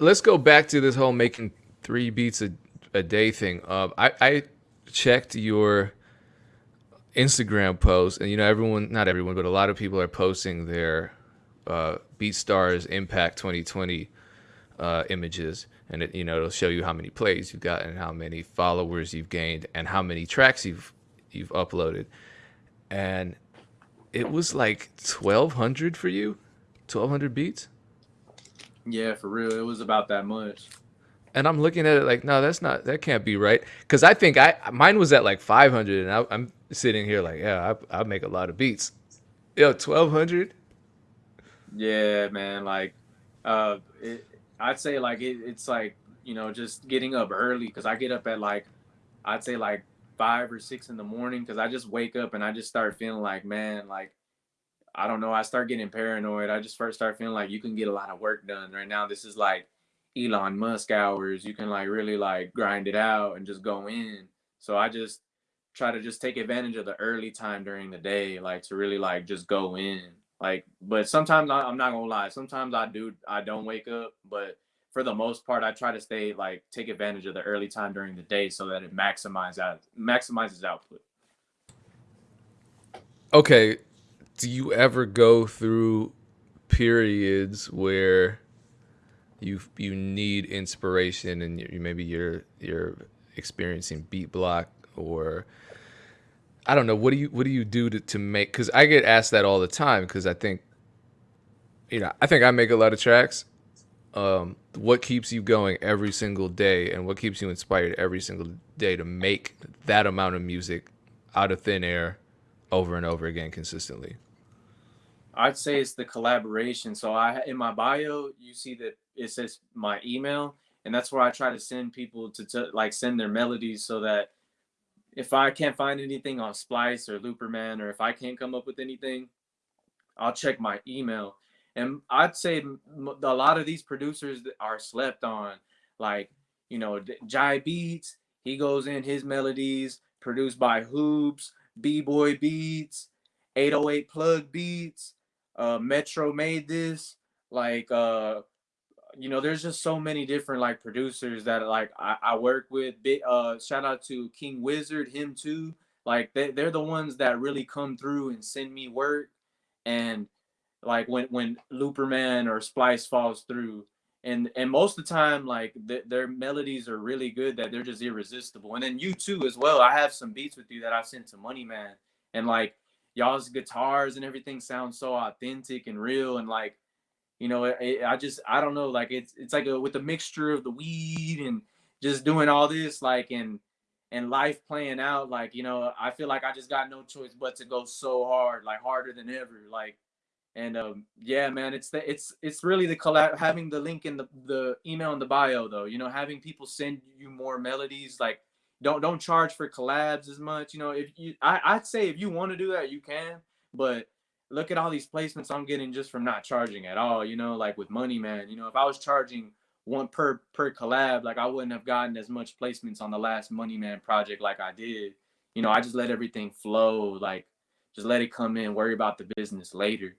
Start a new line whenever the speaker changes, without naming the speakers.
let's go back to this whole making three beats a, a day thing. Um, I, I checked your Instagram post, and you know everyone, not everyone, but a lot of people are posting their uh, BeatStars Impact 2020 uh, images, and it you know it'll show you how many plays you've gotten, and how many followers you've gained, and how many tracks you've you've uploaded, and it was like 1,200 for you, 1,200 beats.
Yeah, for real, it was about that much.
And I'm looking at it like, no, that's not, that can't be right. Because I think I mine was at like 500, and I, am sitting here like, yeah, I, I make a lot of beats. Yo, 1,200.
Yeah, man. Like, uh, it, I'd say like it, it's like you know just getting up early because I get up at like, I'd say like five or six in the morning because I just wake up and I just start feeling like, man, like I don't know. I start getting paranoid. I just first start feeling like you can get a lot of work done right now. This is like Elon Musk hours. You can like really like grind it out and just go in. So I just try to just take advantage of the early time during the day, like to really like just go in. Like, but sometimes I, I'm not gonna lie. Sometimes I do. I don't wake up, but for the most part, I try to stay like take advantage of the early time during the day so that it maximizes out maximizes output.
Okay, do you ever go through periods where you you need inspiration and you, maybe you're you're experiencing beat block or I don't know what do you what do you do to, to make because I get asked that all the time because I think you know I think I make a lot of tracks. Um, what keeps you going every single day and what keeps you inspired every single day to make that amount of music out of thin air over and over again consistently?
I'd say it's the collaboration. So I in my bio, you see that it says my email, and that's where I try to send people to, to like send their melodies so that if I can't find anything on Splice or Looperman, or if I can't come up with anything, I'll check my email. And I'd say a lot of these producers are slept on, like you know, Jai Beats. He goes in his melodies produced by Hoops, B Boy Beats, 808 Plug Beats uh, Metro made this. Like, uh, you know, there's just so many different like producers that like I, I work with. Uh, shout out to King Wizard, him too. Like they, they're the ones that really come through and send me work. And like when when Looperman or Splice falls through, and and most of the time like th- their melodies are really good that they're just irresistible. And then you too as well. I have some beats with you that I sent to Money Man, and like y'all's guitars and everything sounds so authentic and real and like you know it, it, i just i don't know like it's it's like a with a mixture of the weed and just doing all this like and and life playing out like you know i feel like i just got no choice but to go so hard like harder than ever like and um yeah man it's the it's it's really the collab having the link in the the email in the bio though you know having people send you more melodies like don't don't charge for collabs as much. You know, if you I, I'd say if you want to do that, you can, but look at all these placements I'm getting just from not charging at all. You know, like with Money Man. You know, if I was charging one per per collab, like I wouldn't have gotten as much placements on the last Money Man project like I did. You know, I just let everything flow, like just let it come in, worry about the business later.